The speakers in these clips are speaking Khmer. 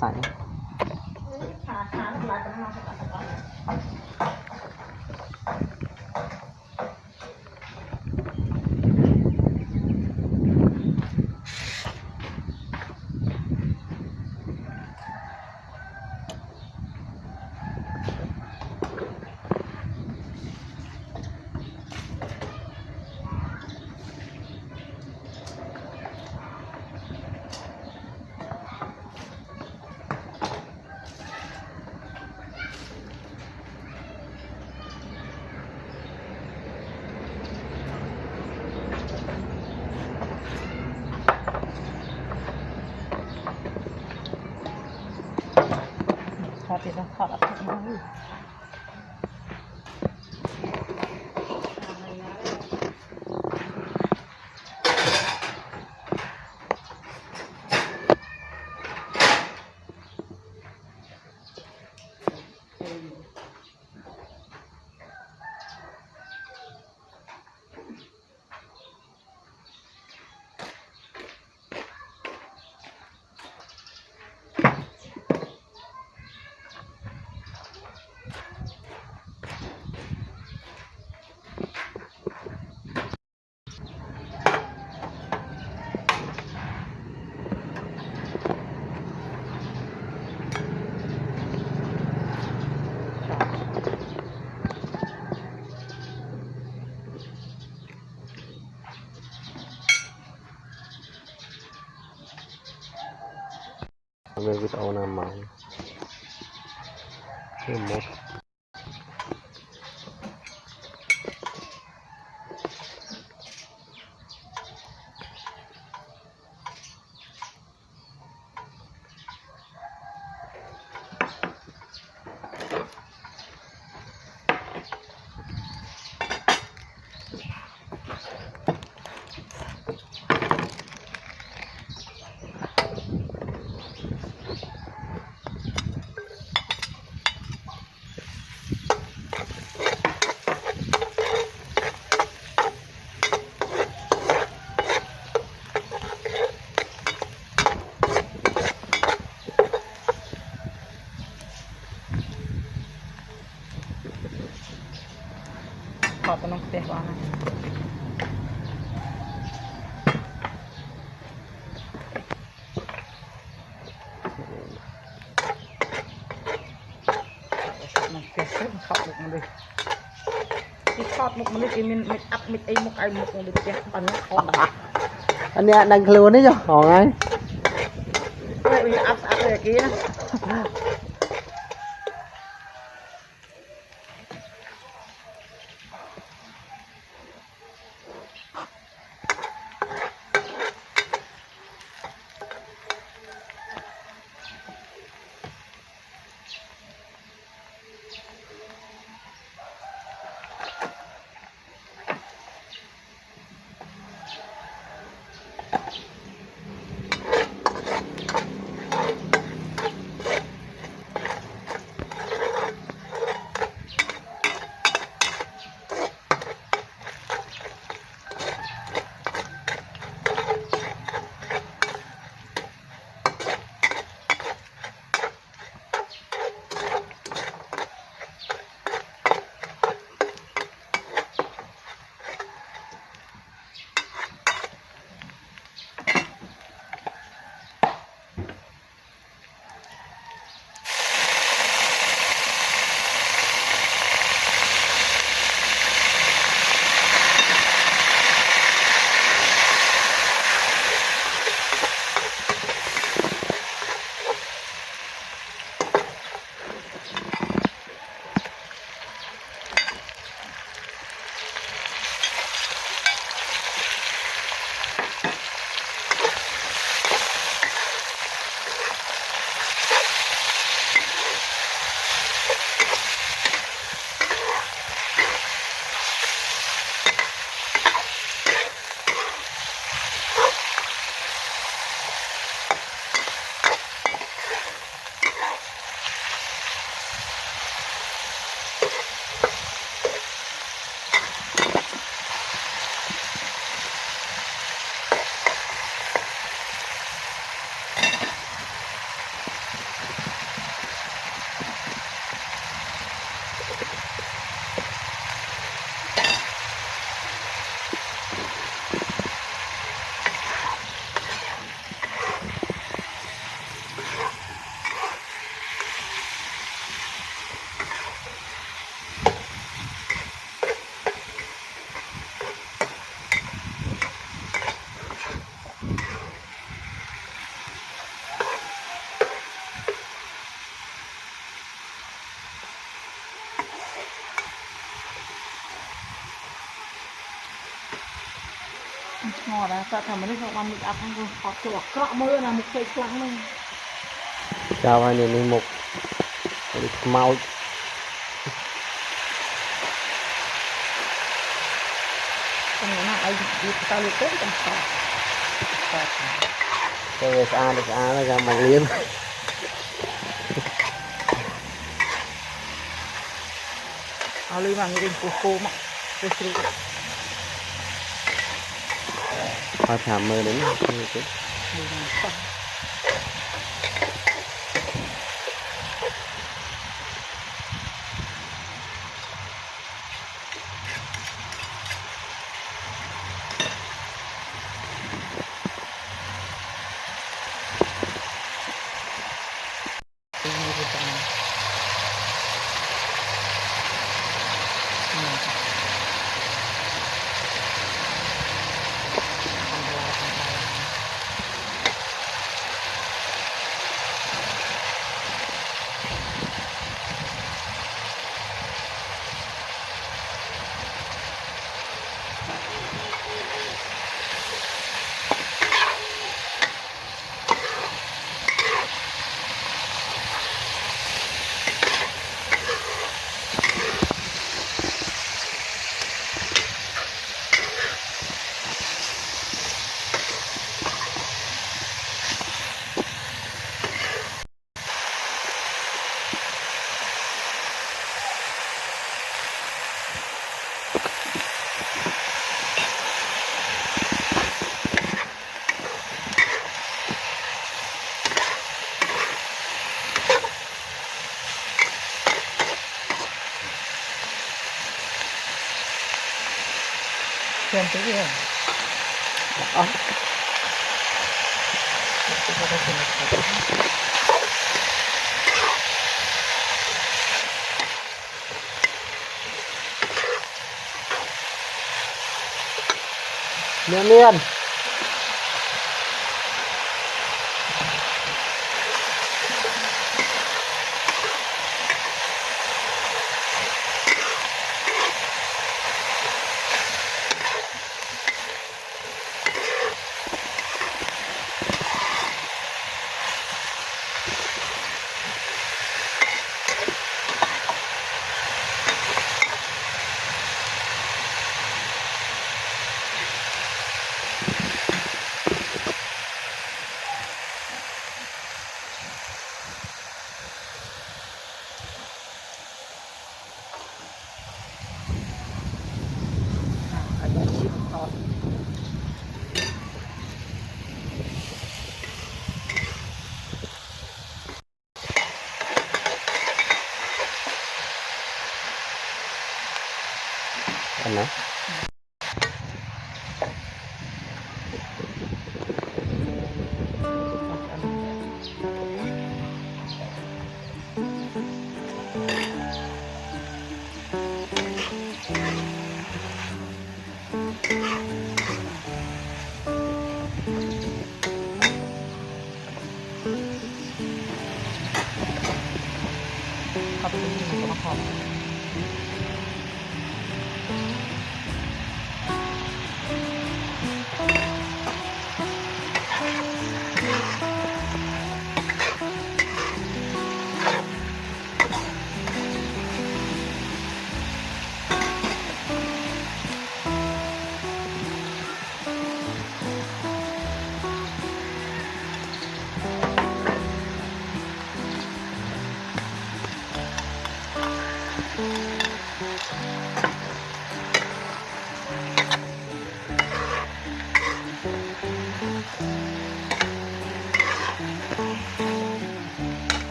ใส่ Dapat? ក្នុងផ្ទះបានហើយមកផ្ទះទៅខប់មុខមនុស្សទីខប់មុខមនុស្សគេមានមិចអាប់មិចអីមុខឲ្យមុខមនុស្សផ្ទះអានោះខប់ដែរអានេះអត់ដឹងខ្លួនទេចុះហងហើយវាអាប់ស្អាតតែគេណា ត់ណាគាត់ថាមនុស្សខ្ញុំបានមុខអាប់ហ្នឹងគាត់អត់ចូលអាក្រក់មើលណាមុខពេកខ្លាំងហ្នឹងចាំហើយនេះមុខនេះខ្មោចខ្ញុំណាឲ្យវាទៅលើទៅខ្ញុំស្អាតទៅស្អាតស្អាតចាំមកលាមអលីបានរៀងពោះគោមកទៅជ្រូក thôi thả mơ đến mưa chứ thế kia Miên miên. enak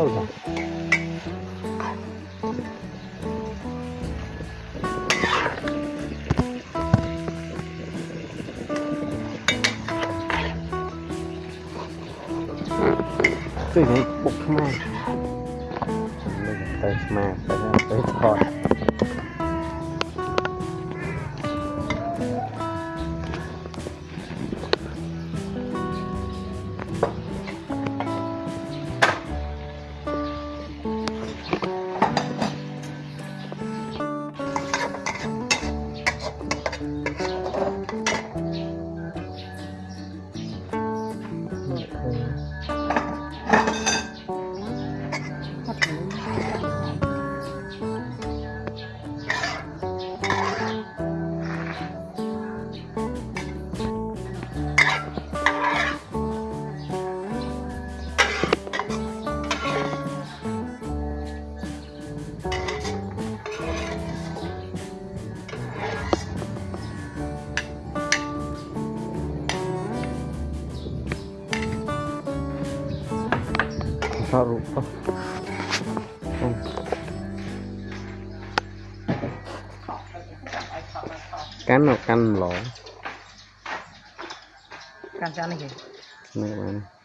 あるな。对，你不看吗？没有，但是嘛。kan kan lo kan sana nih kan mana